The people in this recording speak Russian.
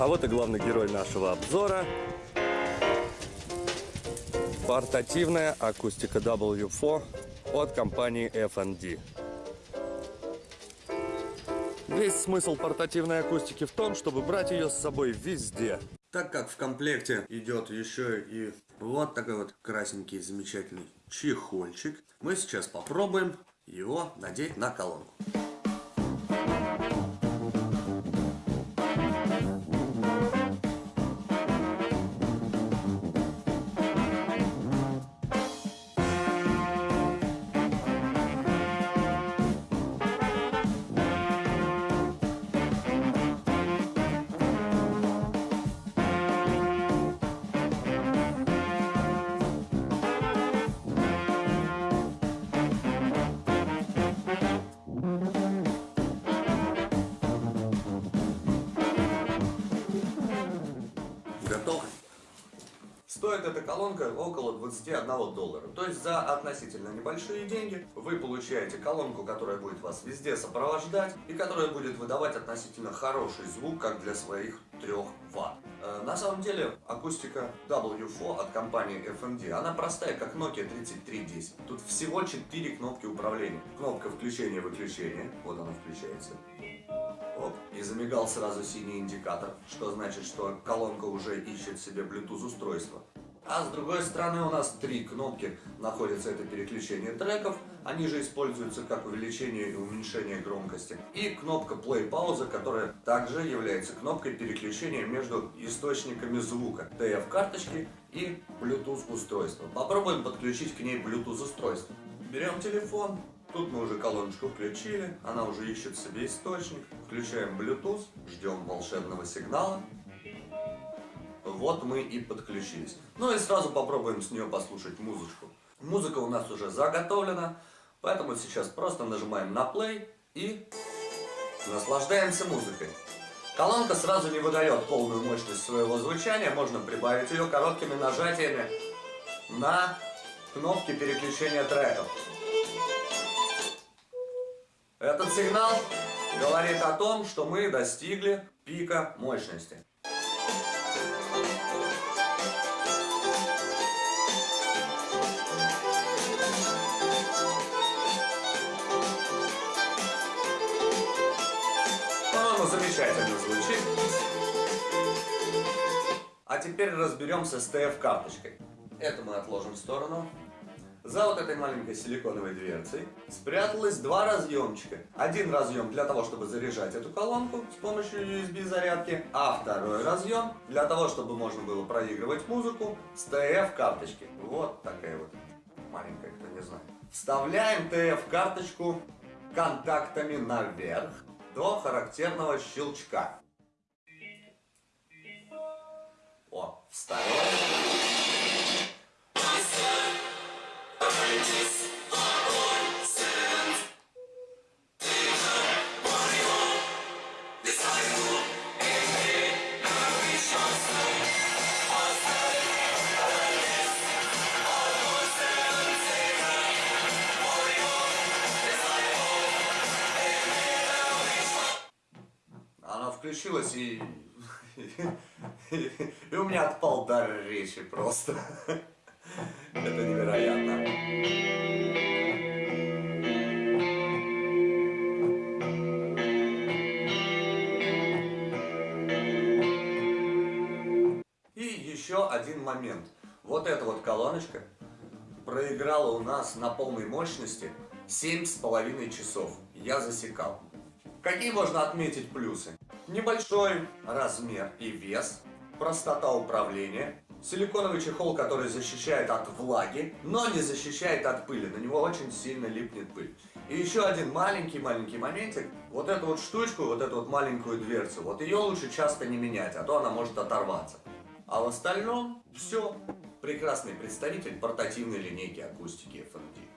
А вот и главный герой нашего обзора. Портативная акустика W4 от компании FND. Весь смысл портативной акустики в том, чтобы брать ее с собой везде. Так как в комплекте идет еще и вот такой вот красненький замечательный чехольчик, мы сейчас попробуем его надеть на колонку. Стоит эта колонка около 21 доллара. То есть за относительно небольшие деньги вы получаете колонку, которая будет вас везде сопровождать и которая будет выдавать относительно хороший звук, как для своих 3 Вт. Э, на самом деле акустика W4 от компании FMD, она простая, как Nokia 3310. Тут всего 4 кнопки управления. Кнопка включения-выключения, вот она включается. Оп, и замигал сразу синий индикатор, что значит, что колонка уже ищет себе Bluetooth устройство. А с другой стороны у нас три кнопки находятся, это переключение треков, они же используются как увеличение и уменьшение громкости. И кнопка play пауза, которая также является кнопкой переключения между источниками звука, TF карточки и Bluetooth устройства. Попробуем подключить к ней Bluetooth устройство. Берем телефон, Тут мы уже колоночку включили, она уже ищет себе источник. Включаем Bluetooth, ждем волшебного сигнала. Вот мы и подключились. Ну и сразу попробуем с нее послушать музычку. Музыка у нас уже заготовлена, поэтому сейчас просто нажимаем на play и наслаждаемся музыкой. Колонка сразу не выдает полную мощность своего звучания, можно прибавить ее короткими нажатиями на кнопки переключения треков. Этот сигнал говорит о том, что мы достигли пика мощности. Замечательно звучит. А теперь разберемся с TF-карточкой. Это мы отложим в сторону. За вот этой маленькой силиконовой дверцей спряталось два разъемчика. Один разъем для того, чтобы заряжать эту колонку с помощью USB зарядки, а второй разъем для того, чтобы можно было проигрывать музыку с TF карточки. Вот такая вот маленькая, кто не знает. Вставляем TF карточку контактами наверх до характерного щелчка. О, вставляем. Она включилась и... и у меня отпал дар речи просто. Это невероятно. И еще один момент. Вот эта вот колоночка проиграла у нас на полной мощности семь с половиной часов. Я засекал. Какие можно отметить плюсы? Небольшой размер и вес, простота управления, Силиконовый чехол, который защищает от влаги, но не защищает от пыли. На него очень сильно липнет пыль. И еще один маленький-маленький моментик. Вот эту вот штучку, вот эту вот маленькую дверцу, вот ее лучше часто не менять, а то она может оторваться. А в остальном все. Прекрасный представитель портативной линейки акустики FMD.